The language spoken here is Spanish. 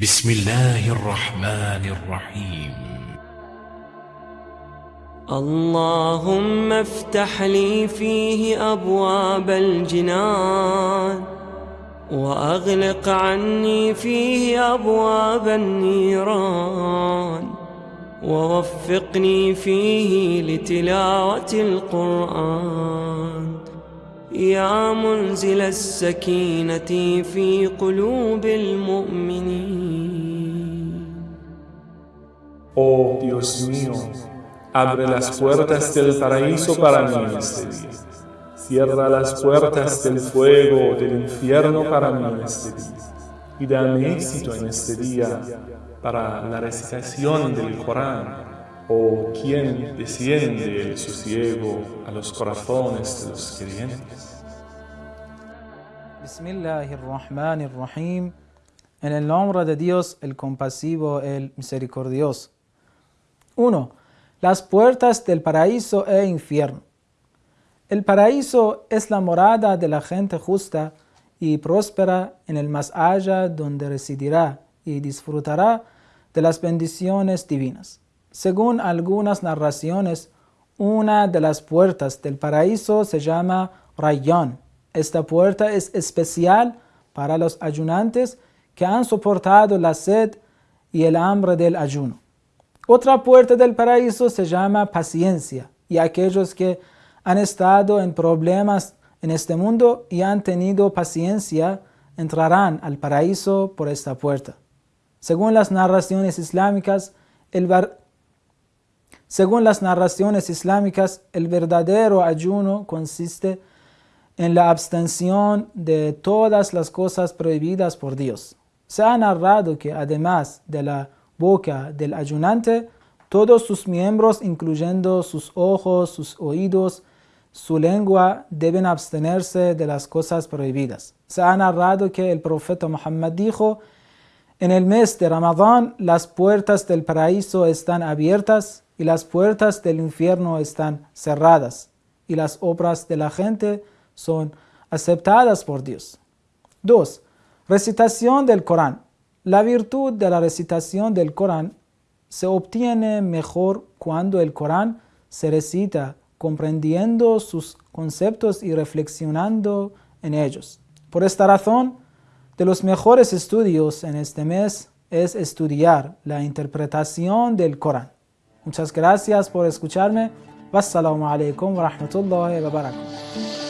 بسم الله الرحمن الرحيم. اللهم افتح لي فيه أبواب الجنان وأغلق عني فيه أبواب النيران ووفقني فيه لتلاوة القرآن يا منزل السكينة في قلوب المؤمنين Oh Dios mío, abre las puertas del paraíso para mí en este día. Cierra las puertas del fuego del infierno para mí en este día. Y dame éxito en este día para la recitación del Corán. O quien desciende el sosiego a los corazones de los creyentes. En el nombre de Dios, el compasivo, el misericordioso. 1. Las puertas del paraíso e infierno. El paraíso es la morada de la gente justa y próspera en el más allá donde residirá y disfrutará de las bendiciones divinas. Según algunas narraciones, una de las puertas del paraíso se llama Rayyan. Esta puerta es especial para los ayunantes que han soportado la sed y el hambre del ayuno. Otra puerta del paraíso se llama paciencia y aquellos que han estado en problemas en este mundo y han tenido paciencia entrarán al paraíso por esta puerta. Según las narraciones islámicas, el, según las narraciones islámicas, el verdadero ayuno consiste en la abstención de todas las cosas prohibidas por Dios. Se ha narrado que además de la boca del ayunante, todos sus miembros, incluyendo sus ojos, sus oídos, su lengua, deben abstenerse de las cosas prohibidas. Se ha narrado que el profeta Muhammad dijo, en el mes de Ramadán las puertas del paraíso están abiertas y las puertas del infierno están cerradas y las obras de la gente son aceptadas por Dios. 2. Recitación del Corán. La virtud de la recitación del Corán se obtiene mejor cuando el Corán se recita comprendiendo sus conceptos y reflexionando en ellos. Por esta razón, de los mejores estudios en este mes es estudiar la interpretación del Corán. Muchas gracias por escucharme. Wassalamu alaikum wa rahmatullahi wa barakatuh.